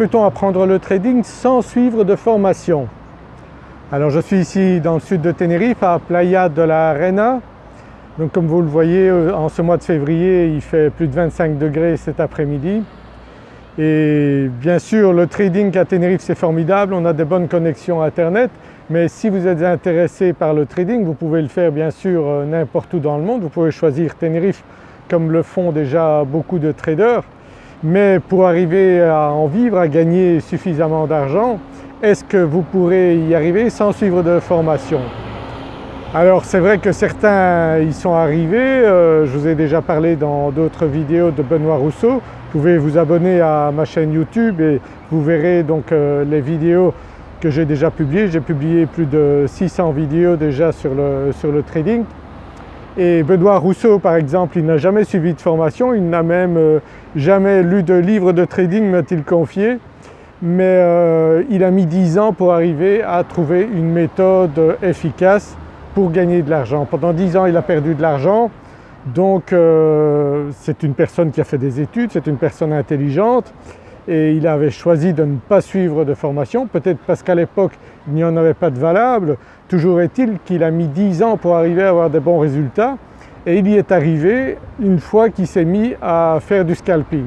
peut-on apprendre le trading sans suivre de formation? Alors je suis ici dans le sud de Tenerife à Playa de la Reina. Donc comme vous le voyez euh, en ce mois de février il fait plus de 25 degrés cet après-midi. Et bien sûr le trading à Tenerife c'est formidable, on a des bonnes connexions internet mais si vous êtes intéressé par le trading vous pouvez le faire bien sûr euh, n'importe où dans le monde. Vous pouvez choisir Tenerife comme le font déjà beaucoup de traders mais pour arriver à en vivre, à gagner suffisamment d'argent, est-ce que vous pourrez y arriver sans suivre de formation? Alors c'est vrai que certains y sont arrivés, euh, je vous ai déjà parlé dans d'autres vidéos de Benoît Rousseau, vous pouvez vous abonner à ma chaîne YouTube et vous verrez donc euh, les vidéos que j'ai déjà publiées. J'ai publié plus de 600 vidéos déjà sur le, sur le trading et Benoît Rousseau par exemple, il n'a jamais suivi de formation, il n'a même euh, jamais lu de livre de trading m'a-t-il confié, mais euh, il a mis 10 ans pour arriver à trouver une méthode efficace pour gagner de l'argent. Pendant 10 ans il a perdu de l'argent. Donc euh, c'est une personne qui a fait des études, c'est une personne intelligente et il avait choisi de ne pas suivre de formation, peut-être parce qu'à l'époque il n'y en avait pas de valable. Toujours est-il qu'il a mis 10 ans pour arriver à avoir des bons résultats et il y est arrivé une fois qu'il s'est mis à faire du scalping.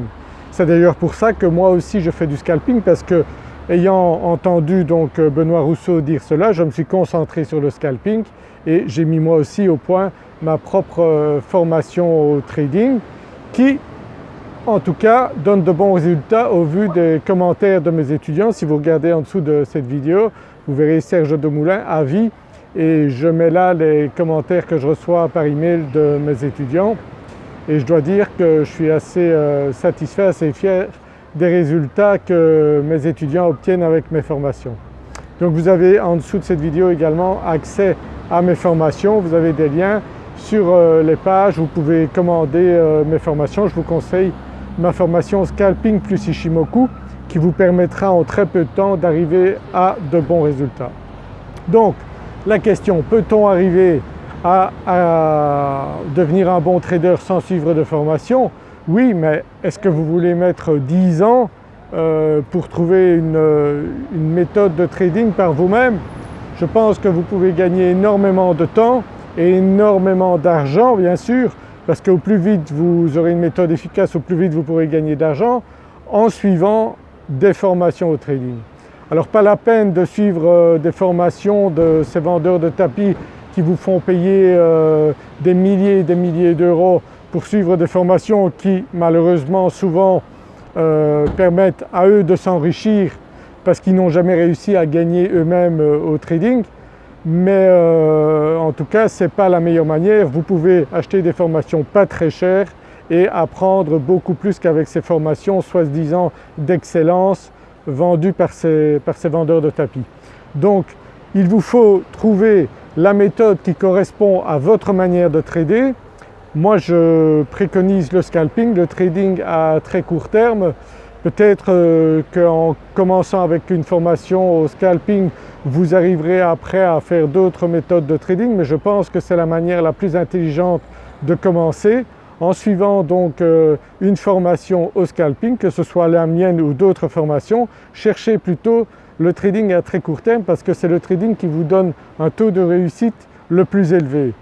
C'est d'ailleurs pour ça que moi aussi je fais du scalping parce que ayant entendu donc Benoît Rousseau dire cela, je me suis concentré sur le scalping et j'ai mis moi aussi au point ma propre euh, formation au trading qui en tout cas donne de bons résultats au vu des commentaires de mes étudiants. Si vous regardez en dessous de cette vidéo, vous verrez Serge Demoulin, avis et je mets là les commentaires que je reçois par email de mes étudiants et je dois dire que je suis assez euh, satisfait, assez fier des résultats que mes étudiants obtiennent avec mes formations. Donc vous avez en dessous de cette vidéo également accès à mes formations, vous avez des liens sur euh, les pages, vous pouvez commander euh, mes formations. Je vous conseille ma formation Scalping plus Ishimoku qui vous permettra en très peu de temps d'arriver à de bons résultats. Donc la question, peut-on arriver à, devenir un bon trader sans suivre de formation? Oui, mais est-ce que vous voulez mettre 10 ans euh, pour trouver une, une méthode de trading par vous-même? Je pense que vous pouvez gagner énormément de temps et énormément d'argent bien sûr parce qu'au plus vite vous aurez une méthode efficace, au plus vite vous pourrez gagner d'argent en suivant des formations au trading. Alors pas la peine de suivre euh, des formations de ces vendeurs de tapis qui vous font payer euh, des milliers et des milliers d'euros pour suivre des formations qui malheureusement souvent euh, permettent à eux de s'enrichir parce qu'ils n'ont jamais réussi à gagner eux-mêmes au trading mais euh, en tout cas ce n'est pas la meilleure manière. Vous pouvez acheter des formations pas très chères et apprendre beaucoup plus qu'avec ces formations soi-disant d'excellence vendues par ces, par ces vendeurs de tapis. Donc il vous faut trouver la méthode qui correspond à votre manière de trader. Moi je préconise le scalping, le trading à très court terme. Peut-être euh, qu'en commençant avec une formation au scalping vous arriverez après à faire d'autres méthodes de trading mais je pense que c'est la manière la plus intelligente de commencer en suivant donc euh, une formation au scalping, que ce soit la mienne ou d'autres formations, cherchez plutôt le trading à très court terme parce que c'est le trading qui vous donne un taux de réussite le plus élevé.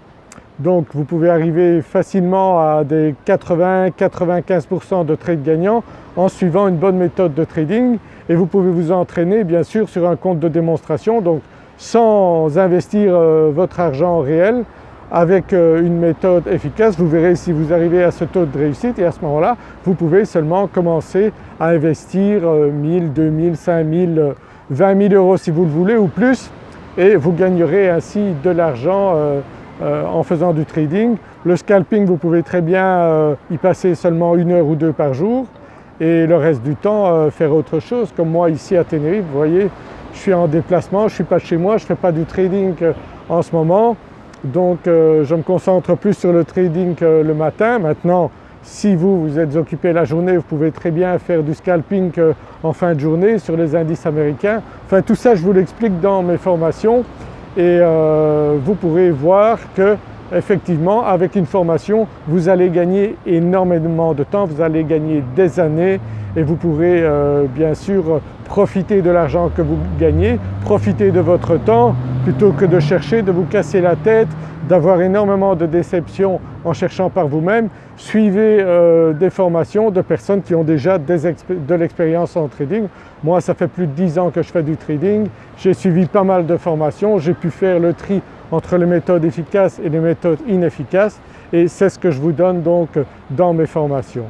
Donc vous pouvez arriver facilement à des 80-95% de trades gagnants en suivant une bonne méthode de trading. Et vous pouvez vous entraîner bien sûr sur un compte de démonstration donc sans investir euh, votre argent réel avec euh, une méthode efficace. Vous verrez si vous arrivez à ce taux de réussite et à ce moment-là vous pouvez seulement commencer à investir 1000, 2000, 5000, 20 000 euros si vous le voulez ou plus et vous gagnerez ainsi de l'argent euh, en faisant du trading. Le scalping vous pouvez très bien y passer seulement une heure ou deux par jour et le reste du temps euh, faire autre chose. Comme moi ici à Tenerife, vous voyez, je suis en déplacement, je ne suis pas chez moi, je ne fais pas du trading euh, en ce moment. Donc euh, je me concentre plus sur le trading le matin. Maintenant, si vous, vous êtes occupé la journée, vous pouvez très bien faire du scalping en fin de journée sur les indices américains. Enfin tout ça je vous l'explique dans mes formations et vous pourrez voir que effectivement avec une formation vous allez gagner énormément de temps, vous allez gagner des années et vous pourrez euh, bien sûr profiter de l'argent que vous gagnez, profiter de votre temps plutôt que de chercher, de vous casser la tête, d'avoir énormément de déceptions en cherchant par vous-même. Suivez euh, des formations de personnes qui ont déjà de l'expérience en trading. Moi ça fait plus de 10 ans que je fais du trading, j'ai suivi pas mal de formations, j'ai pu faire le tri entre les méthodes efficaces et les méthodes inefficaces et c'est ce que je vous donne donc dans mes formations.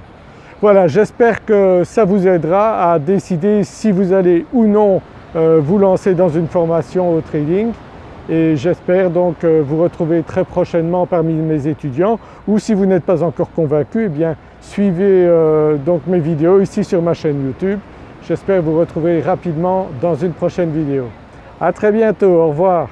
Voilà, j'espère que ça vous aidera à décider si vous allez ou non vous lancer dans une formation au trading et j'espère donc euh, vous retrouver très prochainement parmi mes étudiants ou si vous n'êtes pas encore convaincu, eh bien suivez euh, donc mes vidéos ici sur ma chaîne YouTube. J'espère vous retrouver rapidement dans une prochaine vidéo. À très bientôt, au revoir.